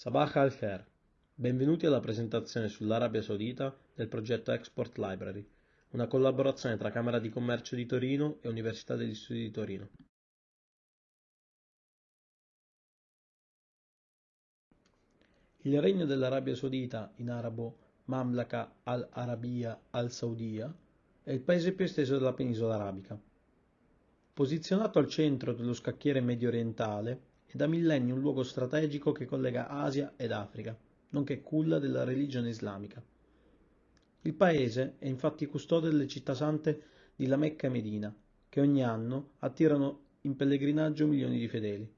Sabah al-Khair, benvenuti alla presentazione sull'Arabia Saudita del progetto Export Library, una collaborazione tra Camera di Commercio di Torino e Università degli Studi di Torino. Il regno dell'Arabia Saudita, in arabo Mamlaka al-Arabiya al-Saudiya, è il paese più esteso della penisola arabica. Posizionato al centro dello scacchiere medio orientale, è da millenni un luogo strategico che collega Asia ed Africa, nonché culla della religione islamica. Il paese è infatti custode delle città sante di La Mecca e Medina, che ogni anno attirano in pellegrinaggio milioni di fedeli.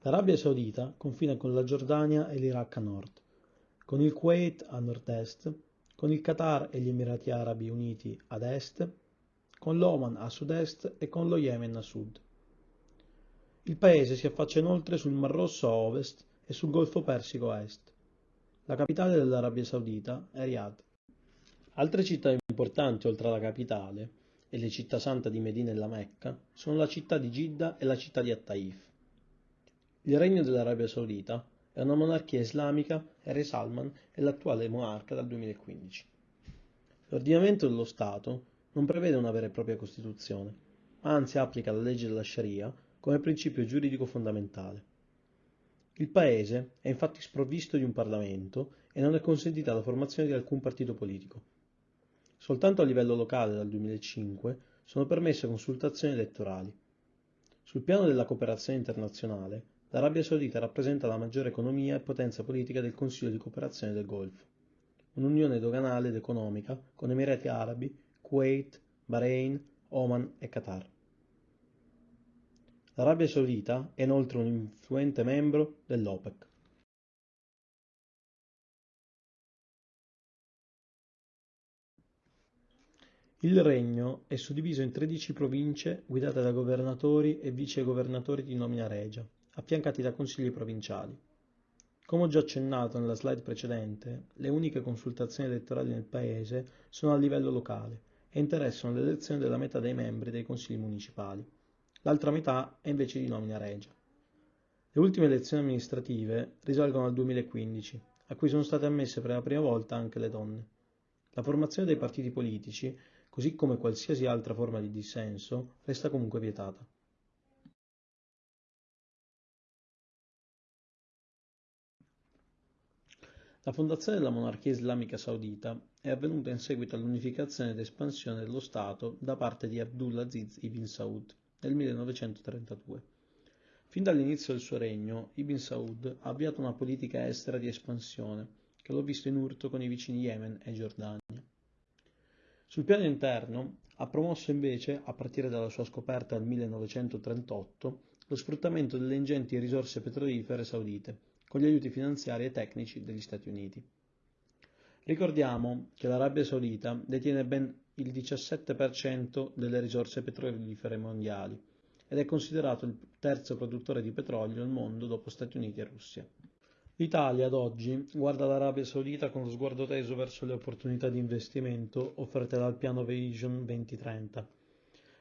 L'Arabia Saudita confina con la Giordania e l'Iraq a nord, con il Kuwait a nord-est, con il Qatar e gli Emirati Arabi Uniti ad est con l'Oman a sud-est e con lo Yemen a sud. Il paese si affaccia inoltre sul Mar Rosso a ovest e sul Golfo Persico a est. La capitale dell'Arabia Saudita è Riyadh. Altre città importanti oltre alla capitale e le città sante di Medina e la Mecca sono la città di Gidda e la città di At-Taif. Il regno dell'Arabia Saudita è una monarchia islamica e Re Salman è l'attuale monarca dal 2015. L'ordinamento dello Stato non prevede una vera e propria Costituzione, ma anzi applica la legge della Sharia come principio giuridico fondamentale. Il Paese è infatti sprovvisto di un Parlamento e non è consentita la formazione di alcun partito politico. Soltanto a livello locale dal 2005 sono permesse consultazioni elettorali. Sul piano della cooperazione internazionale, l'Arabia Saudita rappresenta la maggiore economia e potenza politica del Consiglio di cooperazione del Golfo, un'unione doganale ed economica con Emirati Arabi, Kuwait, Bahrain, Oman e Qatar. L'Arabia Saudita è inoltre un influente membro dell'OPEC. Il regno è suddiviso in 13 province guidate da governatori e vicegovernatori di nomina regia, affiancati da consigli provinciali. Come ho già accennato nella slide precedente, le uniche consultazioni elettorali nel paese sono a livello locale e interessano l'elezione della metà dei membri dei consigli municipali. L'altra metà è invece di nomina regia. Le ultime elezioni amministrative risalgono al 2015, a cui sono state ammesse per la prima volta anche le donne. La formazione dei partiti politici, così come qualsiasi altra forma di dissenso, resta comunque vietata. La fondazione della monarchia islamica saudita è avvenuta in seguito all'unificazione ed espansione dello Stato da parte di Abdulaziz ibn Saud nel 1932. Fin dall'inizio del suo regno, Ibn Saud ha avviato una politica estera di espansione che l'ha visto in urto con i vicini Yemen e Giordania. Sul piano interno ha promosso invece, a partire dalla sua scoperta nel 1938, lo sfruttamento delle ingenti risorse petrolifere saudite con gli aiuti finanziari e tecnici degli Stati Uniti. Ricordiamo che l'Arabia Saudita detiene ben il 17% delle risorse petrolifere mondiali ed è considerato il terzo produttore di petrolio al mondo dopo Stati Uniti e Russia. L'Italia ad oggi guarda l'Arabia Saudita con lo sguardo teso verso le opportunità di investimento offerte dal piano Vision 2030,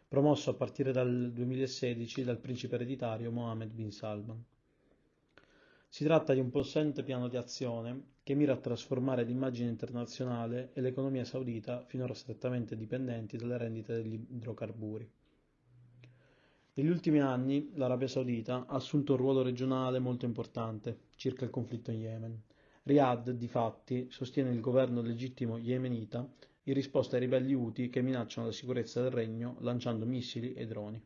promosso a partire dal 2016 dal principe ereditario Mohammed bin Salman. Si tratta di un possente piano di azione che mira a trasformare l'immagine internazionale e l'economia saudita, finora strettamente dipendenti dalle rendite degli idrocarburi. Negli ultimi anni l'Arabia Saudita ha assunto un ruolo regionale molto importante circa il conflitto in Yemen. Riyadh, difatti, sostiene il governo legittimo yemenita in risposta ai ribelli Houthi che minacciano la sicurezza del regno lanciando missili e droni.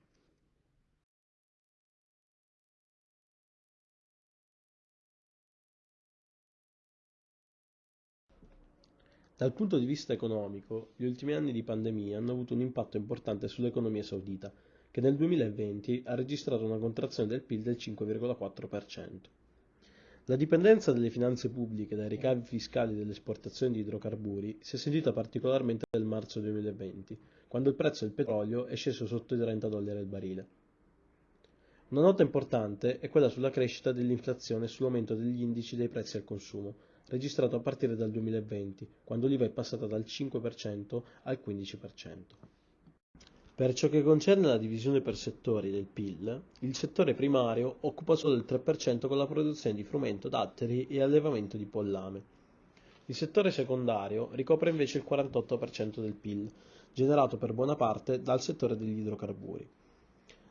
Dal punto di vista economico, gli ultimi anni di pandemia hanno avuto un impatto importante sull'economia saudita, che nel 2020 ha registrato una contrazione del PIL del 5,4%. La dipendenza delle finanze pubbliche dai ricavi fiscali delle esportazioni di idrocarburi si è sentita particolarmente nel marzo 2020, quando il prezzo del petrolio è sceso sotto i 30 dollari al barile. Una nota importante è quella sulla crescita dell'inflazione e sull'aumento degli indici dei prezzi al consumo, registrato a partire dal 2020, quando l'IVA è passata dal 5% al 15%. Per ciò che concerne la divisione per settori del PIL, il settore primario occupa solo il 3% con la produzione di frumento, datteri e allevamento di pollame. Il settore secondario ricopre invece il 48% del PIL, generato per buona parte dal settore degli idrocarburi.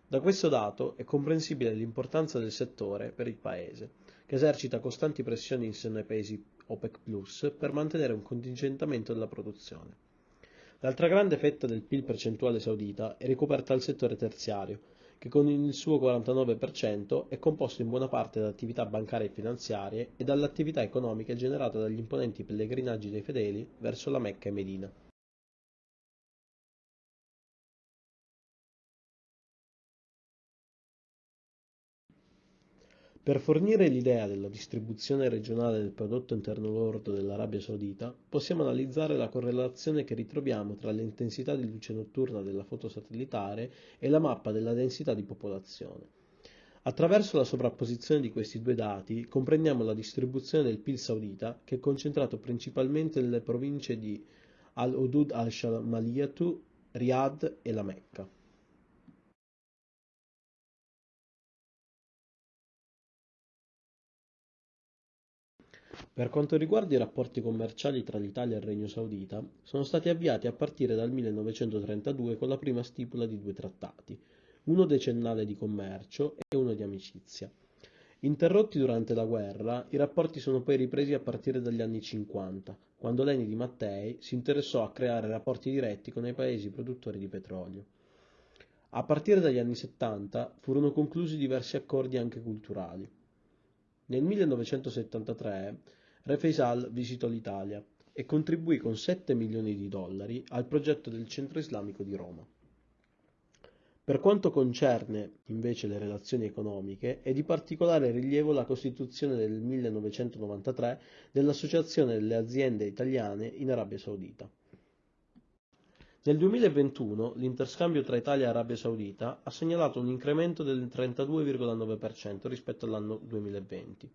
Da questo dato è comprensibile l'importanza del settore per il Paese, che esercita costanti pressioni in seno ai paesi OPEC Plus per mantenere un contingentamento della produzione. L'altra grande fetta del PIL percentuale saudita è ricoperta dal settore terziario, che con il suo 49% è composto in buona parte da attività bancarie e finanziarie e dall'attività economica generata dagli imponenti pellegrinaggi dei fedeli verso la Mecca e Medina. Per fornire l'idea della distribuzione regionale del prodotto interno lordo dell'Arabia Saudita, possiamo analizzare la correlazione che ritroviamo tra l'intensità di luce notturna della foto satellitare e la mappa della densità di popolazione. Attraverso la sovrapposizione di questi due dati comprendiamo la distribuzione del PIL saudita che è concentrato principalmente nelle province di Al-Udud al-Shamaliyatu, Riyadh e la Mecca. Per quanto riguarda i rapporti commerciali tra l'Italia e il Regno Saudita, sono stati avviati a partire dal 1932 con la prima stipula di due trattati, uno decennale di commercio e uno di amicizia. Interrotti durante la guerra, i rapporti sono poi ripresi a partire dagli anni 50, quando Leni di Mattei si interessò a creare rapporti diretti con i paesi produttori di petrolio. A partire dagli anni 70 furono conclusi diversi accordi anche culturali. Nel 1973 Re Faisal visitò l'Italia e contribuì con 7 milioni di dollari al progetto del Centro Islamico di Roma. Per quanto concerne invece le relazioni economiche, è di particolare rilievo la costituzione nel 1993 dell'Associazione delle aziende italiane in Arabia Saudita. Nel 2021 l'interscambio tra Italia e Arabia Saudita ha segnalato un incremento del 32,9% rispetto all'anno 2020.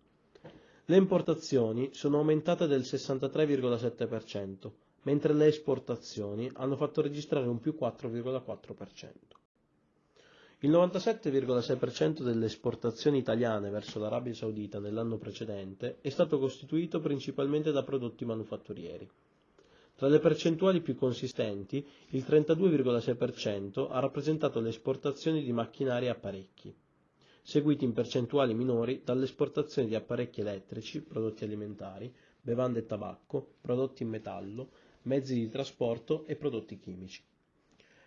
Le importazioni sono aumentate del 63,7%, mentre le esportazioni hanno fatto registrare un più 4,4%. Il 97,6% delle esportazioni italiane verso l'Arabia Saudita nell'anno precedente è stato costituito principalmente da prodotti manufatturieri. Tra le percentuali più consistenti, il 32,6% ha rappresentato le esportazioni di macchinari e apparecchi seguiti in percentuali minori dalle esportazioni di apparecchi elettrici, prodotti alimentari, bevande e tabacco, prodotti in metallo, mezzi di trasporto e prodotti chimici.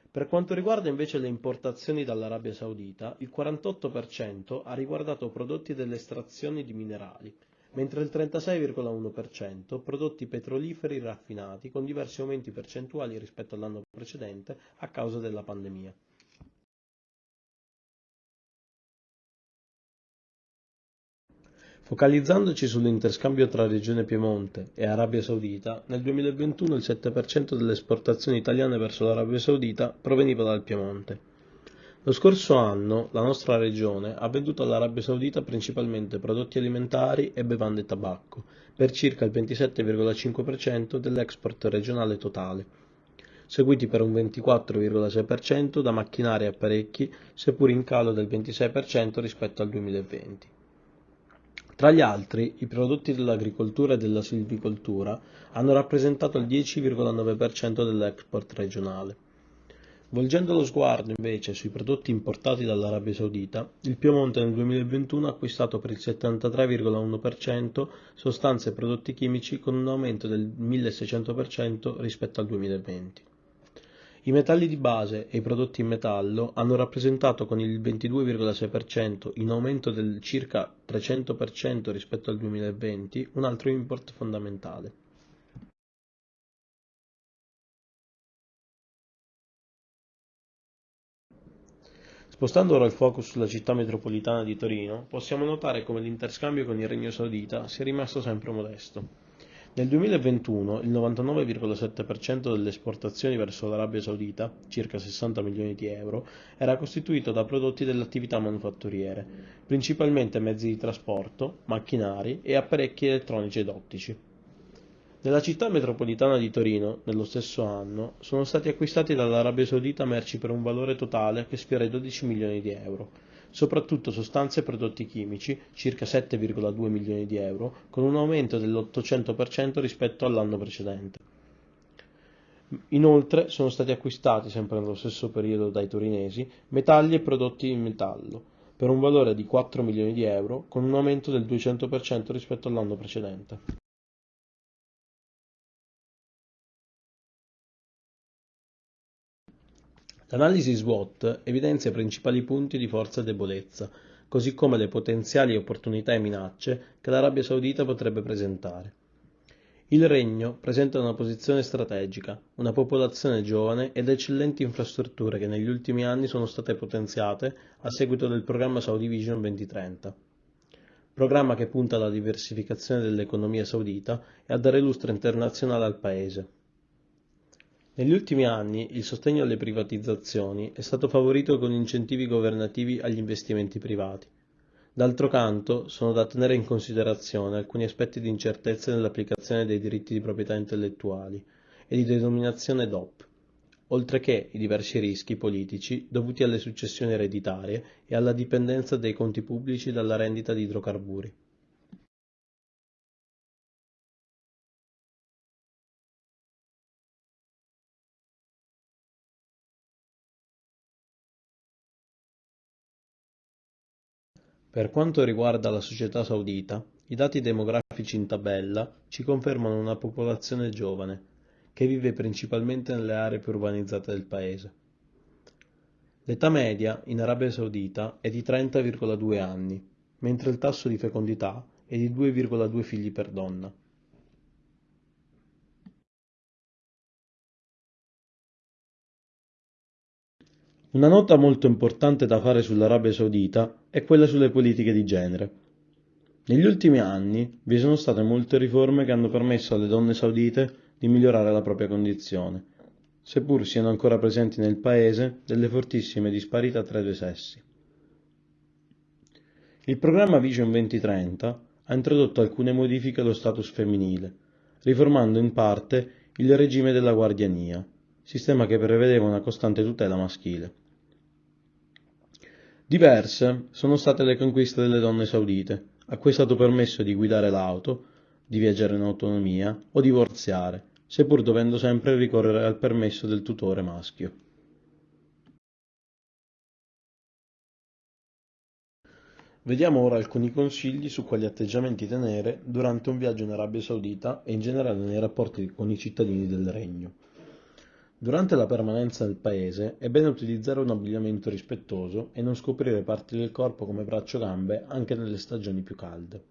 Per quanto riguarda invece le importazioni dall'Arabia Saudita, il 48% ha riguardato prodotti delle estrazioni di minerali, mentre il 36,1% prodotti petroliferi raffinati con diversi aumenti percentuali rispetto all'anno precedente a causa della pandemia. Focalizzandoci sull'interscambio tra Regione Piemonte e Arabia Saudita, nel 2021 il 7% delle esportazioni italiane verso l'Arabia Saudita proveniva dal Piemonte. Lo scorso anno la nostra regione ha venduto all'Arabia Saudita principalmente prodotti alimentari e bevande e tabacco, per circa il 27,5% dell'export regionale totale, seguiti per un 24,6% da macchinari e apparecchi, seppur in calo del 26% rispetto al 2020. Tra gli altri, i prodotti dell'agricoltura e della silvicoltura hanno rappresentato il 10,9% dell'export regionale. Volgendo lo sguardo invece sui prodotti importati dall'Arabia Saudita, il Piemonte nel 2021 ha acquistato per il 73,1% sostanze e prodotti chimici con un aumento del 1600% rispetto al 2020. I metalli di base e i prodotti in metallo hanno rappresentato con il 22,6%, in aumento del circa 300% rispetto al 2020, un altro import fondamentale. Spostando ora il focus sulla città metropolitana di Torino, possiamo notare come l'interscambio con il Regno Saudita sia rimasto sempre modesto. Nel 2021 il 99,7% delle esportazioni verso l'Arabia Saudita, circa 60 milioni di euro, era costituito da prodotti delle attività manufatturiere, principalmente mezzi di trasporto, macchinari e apparecchi elettronici ed ottici. Nella città metropolitana di Torino, nello stesso anno, sono stati acquistati dall'Arabia Saudita merci per un valore totale che sfiora i 12 milioni di euro, soprattutto sostanze e prodotti chimici, circa 7,2 milioni di euro, con un aumento dell'800% rispetto all'anno precedente. Inoltre sono stati acquistati, sempre nello stesso periodo dai torinesi, metalli e prodotti in metallo, per un valore di 4 milioni di euro, con un aumento del 200% rispetto all'anno precedente. L'analisi SWOT evidenzia i principali punti di forza e debolezza, così come le potenziali opportunità e minacce che l'Arabia Saudita potrebbe presentare. Il Regno presenta una posizione strategica, una popolazione giovane ed eccellenti infrastrutture che negli ultimi anni sono state potenziate a seguito del programma Saudi Vision 2030 programma che punta alla diversificazione dell'economia saudita e a dare lustro internazionale al paese. Negli ultimi anni il sostegno alle privatizzazioni è stato favorito con incentivi governativi agli investimenti privati. D'altro canto, sono da tenere in considerazione alcuni aspetti di incertezza nell'applicazione dei diritti di proprietà intellettuali e di denominazione DOP, oltre che i diversi rischi politici dovuti alle successioni ereditarie e alla dipendenza dei conti pubblici dalla rendita di idrocarburi. Per quanto riguarda la società saudita, i dati demografici in tabella ci confermano una popolazione giovane, che vive principalmente nelle aree più urbanizzate del paese. L'età media in Arabia Saudita è di 30,2 anni, mentre il tasso di fecondità è di 2,2 figli per donna. Una nota molto importante da fare sull'Arabia Saudita è quella sulle politiche di genere. Negli ultimi anni vi sono state molte riforme che hanno permesso alle donne saudite di migliorare la propria condizione, seppur siano ancora presenti nel paese delle fortissime disparità tra i due sessi. Il programma Vision 2030 ha introdotto alcune modifiche allo status femminile, riformando in parte il regime della guardiania, sistema che prevedeva una costante tutela maschile. Diverse sono state le conquiste delle donne saudite, a cui è stato permesso di guidare l'auto, di viaggiare in autonomia o divorziare, seppur dovendo sempre ricorrere al permesso del tutore maschio. Vediamo ora alcuni consigli su quali atteggiamenti tenere durante un viaggio in Arabia Saudita e in generale nei rapporti con i cittadini del regno. Durante la permanenza nel paese è bene utilizzare un abbigliamento rispettoso e non scoprire parti del corpo come braccio gambe anche nelle stagioni più calde.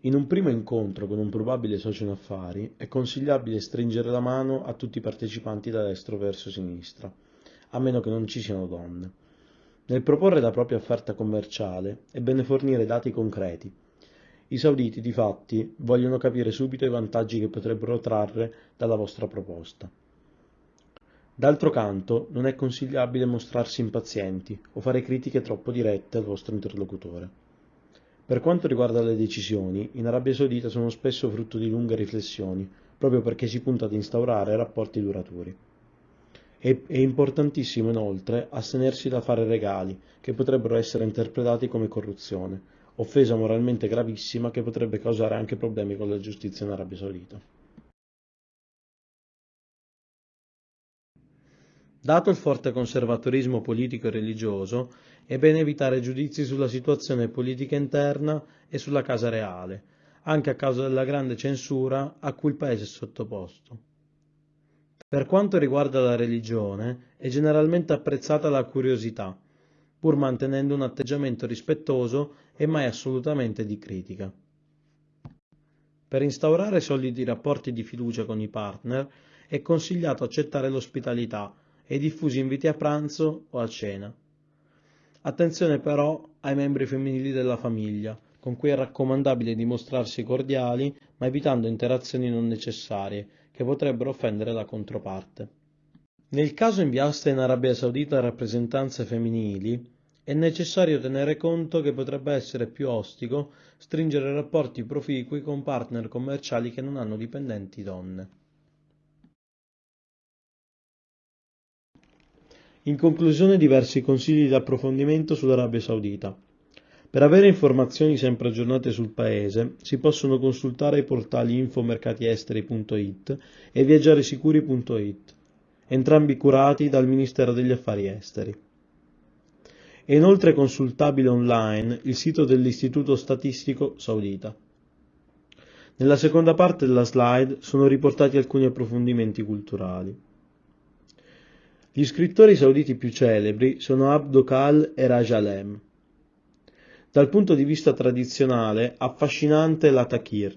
In un primo incontro con un probabile socio in affari è consigliabile stringere la mano a tutti i partecipanti da destra verso sinistra, a meno che non ci siano donne. Nel proporre la propria offerta commerciale è bene fornire dati concreti. I sauditi, difatti, vogliono capire subito i vantaggi che potrebbero trarre dalla vostra proposta. D'altro canto, non è consigliabile mostrarsi impazienti o fare critiche troppo dirette al vostro interlocutore. Per quanto riguarda le decisioni, in Arabia Saudita sono spesso frutto di lunghe riflessioni, proprio perché si punta ad instaurare rapporti duraturi. È, importantissimo inoltre astenersi da fare regali, che potrebbero essere interpretati come corruzione, offesa moralmente gravissima che potrebbe causare anche problemi con la giustizia in Arabia Saudita. Dato il forte conservatorismo politico e religioso, è bene evitare giudizi sulla situazione politica interna e sulla casa reale, anche a causa della grande censura a cui il paese è sottoposto. Per quanto riguarda la religione, è generalmente apprezzata la curiosità, pur mantenendo un atteggiamento rispettoso e mai assolutamente di critica. Per instaurare solidi rapporti di fiducia con i partner è consigliato accettare l'ospitalità e diffusi inviti a pranzo o a cena. Attenzione però ai membri femminili della famiglia, con cui è raccomandabile dimostrarsi cordiali, ma evitando interazioni non necessarie, che potrebbero offendere la controparte. Nel caso inviaste in Arabia Saudita rappresentanze femminili, È necessario tenere conto che potrebbe essere più ostico stringere rapporti proficui con partner commerciali che non hanno dipendenti donne. In conclusione diversi consigli di approfondimento sull'Arabia Saudita. Per avere informazioni sempre aggiornate sul paese si possono consultare i portali infomercatiesteri.it e viaggiaresicuri.it, entrambi curati dal Ministero degli Affari Esteri. È inoltre consultabile online il sito dell'Istituto Statistico Saudita. Nella seconda parte della slide sono riportati alcuni approfondimenti culturali. Gli scrittori sauditi più celebri sono Abdokal e Rajalem. Dal punto di vista tradizionale, affascinante la takir,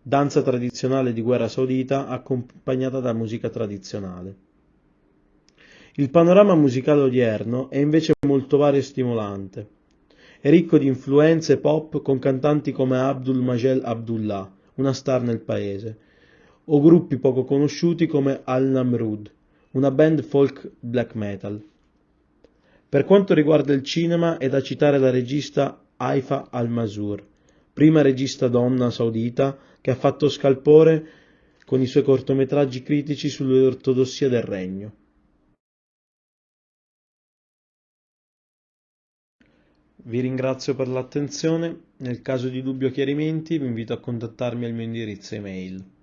danza tradizionale di guerra saudita accompagnata da musica tradizionale. Il panorama musicale odierno è invece molto vario e stimolante. È ricco di influenze pop con cantanti come Abdul Majel Abdullah, una star nel paese, o gruppi poco conosciuti come Al-Namrud, una band folk black metal. Per quanto riguarda il cinema è da citare la regista Haifa al-Masur, prima regista donna saudita che ha fatto scalpore con i suoi cortometraggi critici sull'ortodossia del regno. Vi ringrazio per l'attenzione, nel caso di dubbi o chiarimenti vi invito a contattarmi al mio indirizzo email.